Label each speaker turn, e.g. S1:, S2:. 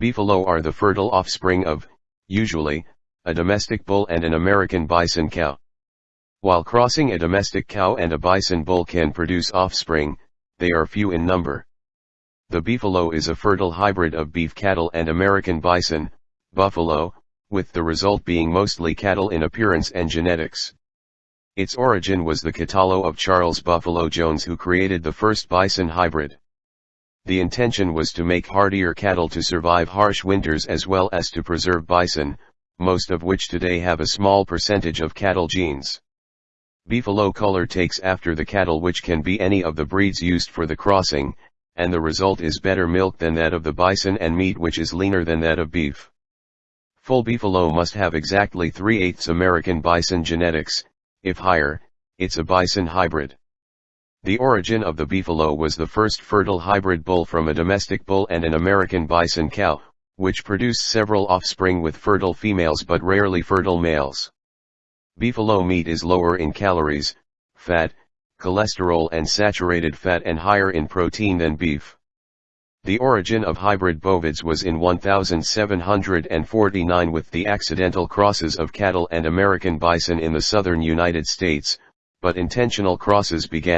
S1: Beefalo are the fertile offspring of, usually, a domestic bull and an American bison cow. While crossing a domestic cow and a bison bull can produce offspring, they are few in number. The beefalo is a fertile hybrid of beef cattle and American bison, buffalo, with the result being mostly cattle in appearance and genetics. Its origin was the catalo of Charles Buffalo Jones who created the first bison hybrid. The intention was to make hardier cattle to survive harsh winters as well as to preserve bison, most of which today have a small percentage of cattle genes. Beefalo color takes after the cattle which can be any of the breeds used for the crossing, and the result is better milk than that of the bison and meat which is leaner than that of beef. Full beefalo must have exactly 3 eighths American bison genetics, if higher, it's a bison hybrid. The origin of the beefalo was the first fertile hybrid bull from a domestic bull and an American bison cow, which produced several offspring with fertile females but rarely fertile males. Beefalo meat is lower in calories, fat, cholesterol and saturated fat and higher in protein than beef. The origin of hybrid bovids was in 1749 with the accidental crosses of cattle and American bison in the southern United States, but intentional crosses began